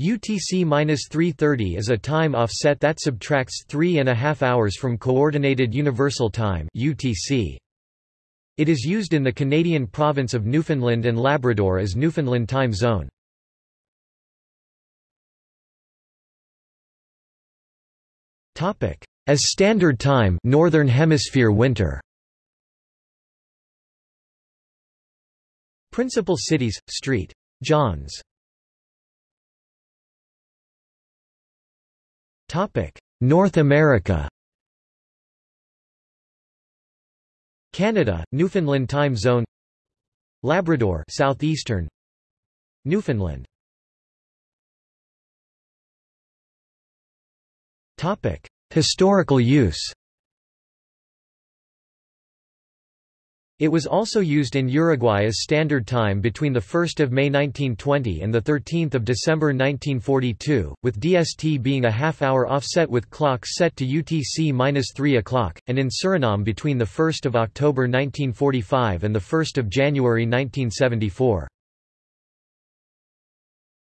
UTC-330 is a time offset that subtracts three and a half hours from Coordinated Universal Time UTC. It is used in the Canadian province of Newfoundland and Labrador as Newfoundland Time Zone. As Standard Time Northern Hemisphere winter Principal cities, St. John's North America. Canada, Newfoundland Time Zone. Labrador Southeastern. Newfoundland. Topic. Historical use It was also used in Uruguay as standard time between 1 May 1920 and 13 December 1942, with DST being a half-hour offset with clocks set to UTC-3 o'clock, and in Suriname between 1 October 1945 and 1 January 1974.